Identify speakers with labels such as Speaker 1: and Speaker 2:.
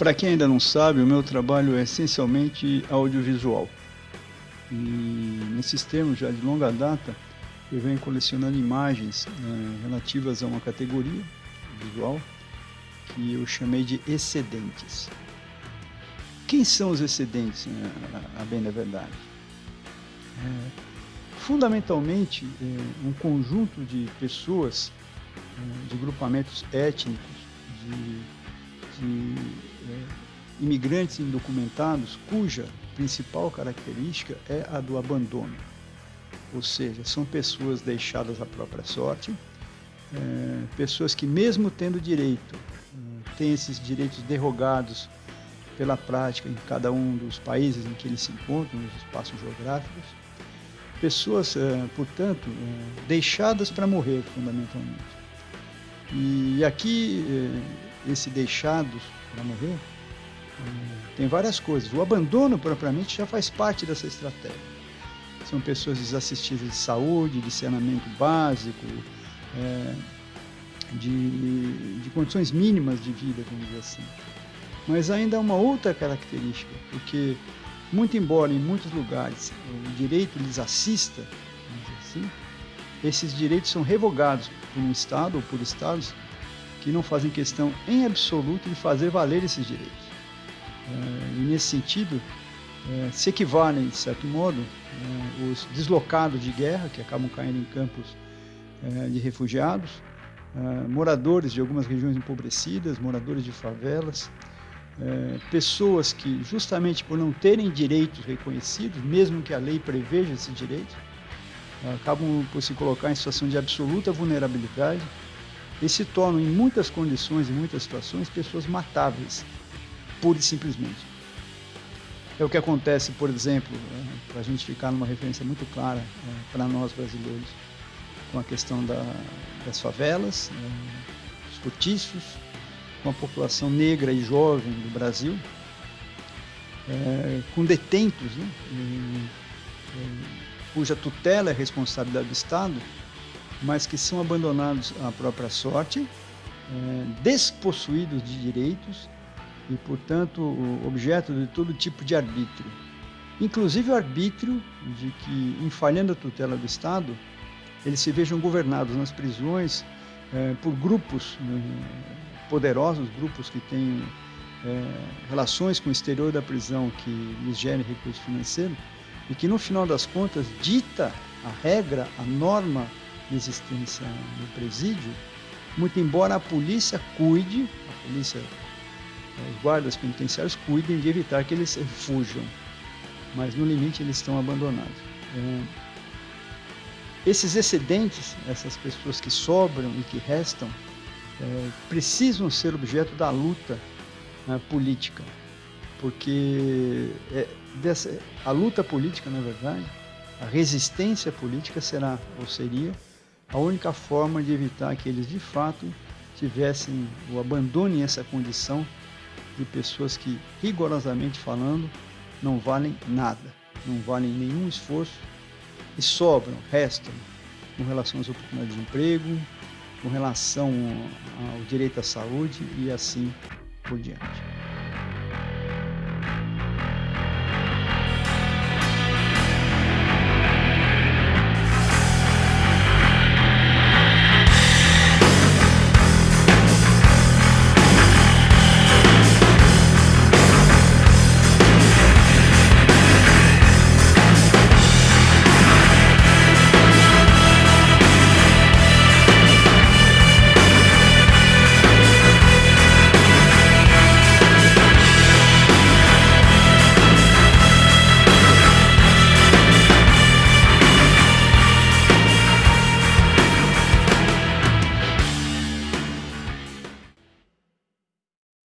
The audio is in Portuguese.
Speaker 1: Para quem ainda não sabe, o meu trabalho é essencialmente audiovisual. E nesses termos, já de longa data, eu venho colecionando imagens né, relativas a uma categoria visual que eu chamei de excedentes. Quem são os excedentes, né, a bem da verdade? É, fundamentalmente, é um conjunto de pessoas, de grupamentos étnicos, de de imigrantes indocumentados cuja principal característica é a do abandono. Ou seja, são pessoas deixadas à própria sorte, é, pessoas que, mesmo tendo direito, têm esses direitos derrogados pela prática em cada um dos países em que eles se encontram, nos espaços geográficos. Pessoas, é, portanto, é, deixadas para morrer, fundamentalmente. E aqui é, esse deixado para morrer, tem várias coisas. O abandono propriamente já faz parte dessa estratégia. São pessoas desassistidas de saúde, de saneamento básico, é, de, de condições mínimas de vida, vamos dizer assim. Mas ainda há uma outra característica, porque, muito embora em muitos lugares o direito lhes assista, vamos dizer assim, esses direitos são revogados por um Estado ou por Estados que não fazem questão em absoluto de fazer valer esses direitos. É, e nesse sentido, é, se equivalem, de certo modo, é, os deslocados de guerra, que acabam caindo em campos de refugiados, moradores de algumas regiões empobrecidas, moradores de favelas, pessoas que, justamente por não terem direitos reconhecidos, mesmo que a lei preveja esses direitos, acabam por se colocar em situação de absoluta vulnerabilidade e se tornam, em muitas condições, em muitas situações, pessoas matáveis, pura e simplesmente. É o que acontece, por exemplo, né, para a gente ficar numa referência muito clara é, para nós brasileiros, com a questão da, das favelas, é, dos cortiços, com a população negra e jovem do Brasil, é, com detentos, né, e, cuja tutela é responsabilidade do Estado, mas que são abandonados à própria sorte, é, despossuídos de direitos e, portanto, objeto de todo tipo de arbítrio. Inclusive o arbítrio de que, em falhando a tutela do Estado, eles se vejam governados nas prisões é, por grupos né, poderosos, grupos que têm é, relações com o exterior da prisão que lhes gerem recurso financeiro e que, no final das contas, dita a regra, a norma de existência no presídio, muito embora a polícia cuide, a polícia, os guardas penitenciários cuidem de evitar que eles fujam, mas no limite eles estão abandonados. É, esses excedentes, essas pessoas que sobram e que restam, é, precisam ser objeto da luta política, porque dessa, a luta política, na verdade, a resistência política será ou seria a única forma de evitar que eles de fato tivessem ou abandonem essa condição de pessoas que, rigorosamente falando, não valem nada, não valem nenhum esforço e sobram, restam com relação às oportunidades de emprego, com relação ao direito à saúde e assim por diante.